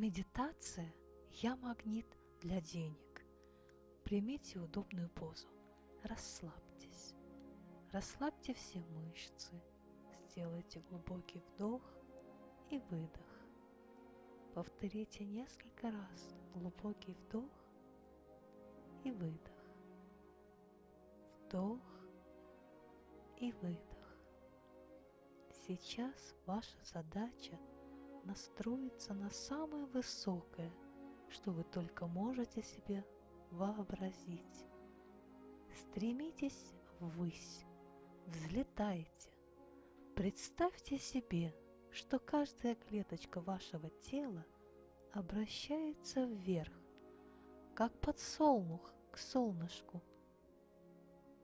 Медитация «Я магнит для денег». Примите удобную позу. Расслабьтесь. Расслабьте все мышцы. Сделайте глубокий вдох и выдох. Повторите несколько раз глубокий вдох и выдох. Вдох и выдох. Сейчас ваша задача настроиться на самое высокое, что вы только можете себе вообразить. Стремитесь ввысь, взлетайте. Представьте себе, что каждая клеточка вашего тела обращается вверх, как подсолнух к солнышку.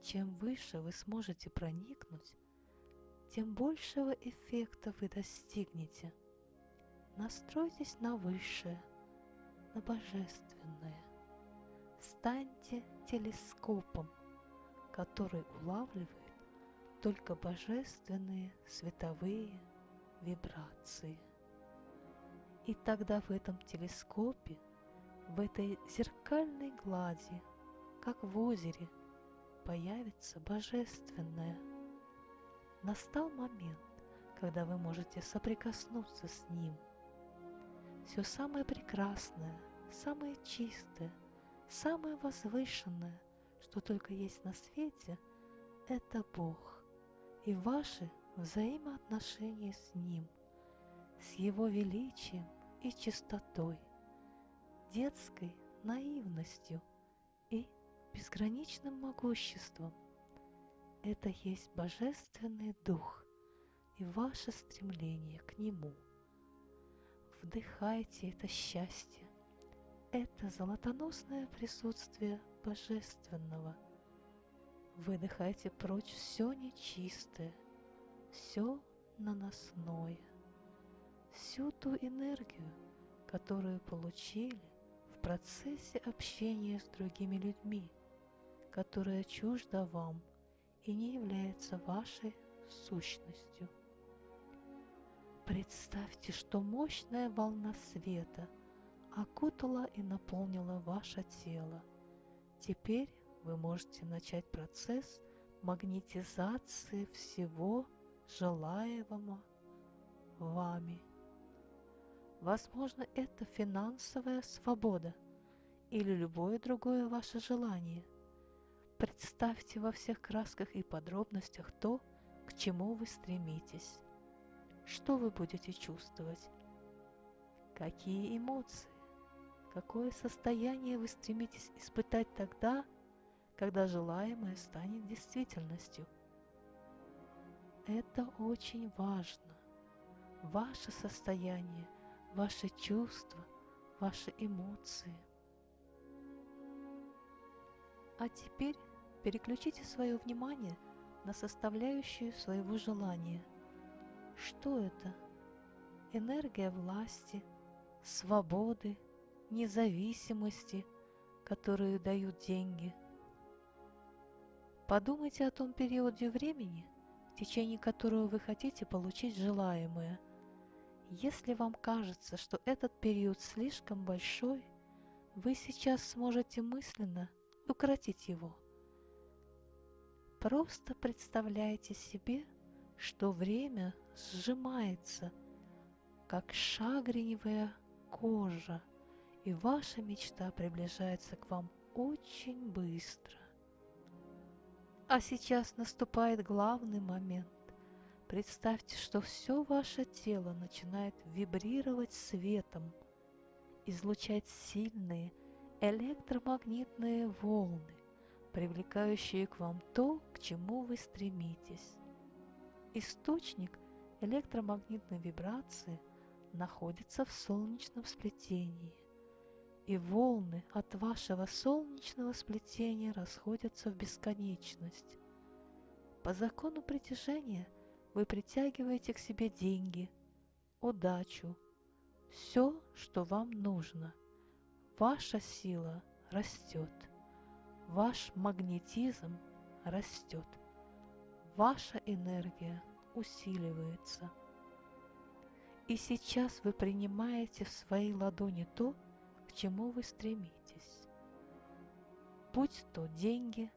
Чем выше вы сможете проникнуть, тем большего эффекта вы достигнете. Настройтесь на высшее, на божественное. Станьте телескопом, который улавливает только божественные световые вибрации. И тогда в этом телескопе, в этой зеркальной глади, как в озере, появится божественное. Настал момент, когда вы можете соприкоснуться с ним. Все самое прекрасное, самое чистое, самое возвышенное, что только есть на свете, это Бог и ваши взаимоотношения с Ним, с Его величием и чистотой, детской наивностью и безграничным могуществом. Это есть Божественный Дух и ваше стремление к Нему. Вдыхайте это счастье, это золотоносное присутствие Божественного. Выдыхайте прочь все нечистое, все наносное, всю ту энергию, которую получили в процессе общения с другими людьми, которая чужда вам и не является вашей сущностью. Представьте, что мощная волна света окутала и наполнила ваше тело. Теперь вы можете начать процесс магнетизации всего желаемого вами. Возможно, это финансовая свобода или любое другое ваше желание. Представьте во всех красках и подробностях то, к чему вы стремитесь. Что вы будете чувствовать? Какие эмоции? Какое состояние вы стремитесь испытать тогда, когда желаемое станет действительностью? Это очень важно. Ваше состояние, ваши чувства, ваши эмоции. А теперь переключите свое внимание на составляющую своего желания – что это? Энергия власти, свободы, независимости, которые дают деньги. Подумайте о том периоде времени, в течение которого вы хотите получить желаемое. Если вам кажется, что этот период слишком большой, вы сейчас сможете мысленно укоротить его. Просто представляйте себе, что время сжимается, как шагреневая кожа, и ваша мечта приближается к вам очень быстро. А сейчас наступает главный момент. Представьте, что все ваше тело начинает вибрировать светом, излучать сильные электромагнитные волны, привлекающие к вам то, к чему вы стремитесь. Источник электромагнитной вибрации находится в солнечном сплетении, и волны от вашего солнечного сплетения расходятся в бесконечность. По закону притяжения вы притягиваете к себе деньги, удачу, все, что вам нужно. Ваша сила растет, ваш магнетизм растет ваша энергия усиливается. И сейчас вы принимаете в свои ладони то, к чему вы стремитесь. Будь то деньги,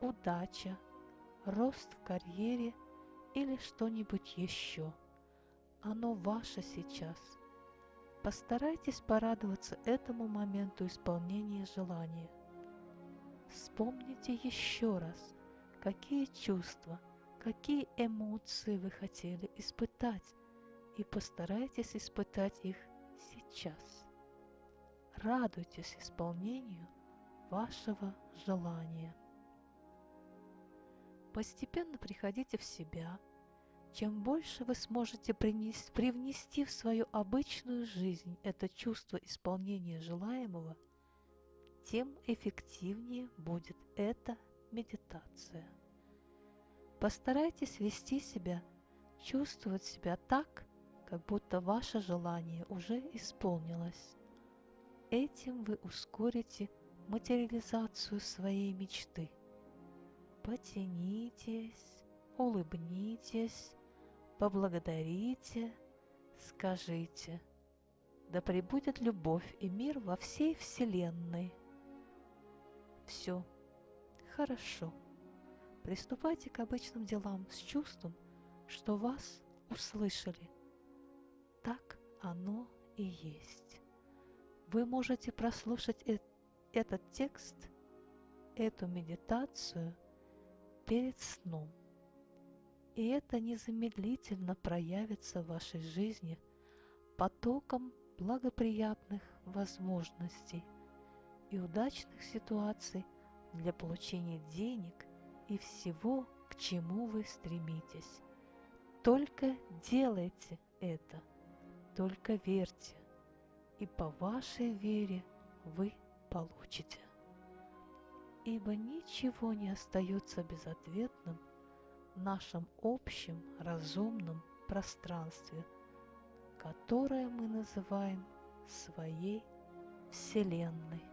удача, рост в карьере или что-нибудь еще. Оно ваше сейчас. Постарайтесь порадоваться этому моменту исполнения желания. Вспомните еще раз, какие чувства, какие эмоции вы хотели испытать, и постарайтесь испытать их сейчас. Радуйтесь исполнению вашего желания. Постепенно приходите в себя. Чем больше вы сможете принести, привнести в свою обычную жизнь это чувство исполнения желаемого, тем эффективнее будет эта медитация. Постарайтесь вести себя, чувствовать себя так, как будто ваше желание уже исполнилось. Этим вы ускорите материализацию своей мечты. Потянитесь, улыбнитесь, поблагодарите, скажите «Да пребудет любовь и мир во всей Вселенной». Все, хорошо. Приступайте к обычным делам с чувством, что вас услышали – так оно и есть. Вы можете прослушать э этот текст, эту медитацию перед сном. И это незамедлительно проявится в вашей жизни потоком благоприятных возможностей и удачных ситуаций для получения денег и всего, к чему вы стремитесь. Только делайте это – только верьте, и по вашей вере вы получите. Ибо ничего не остается безответным в нашем общем разумном пространстве, которое мы называем своей Вселенной.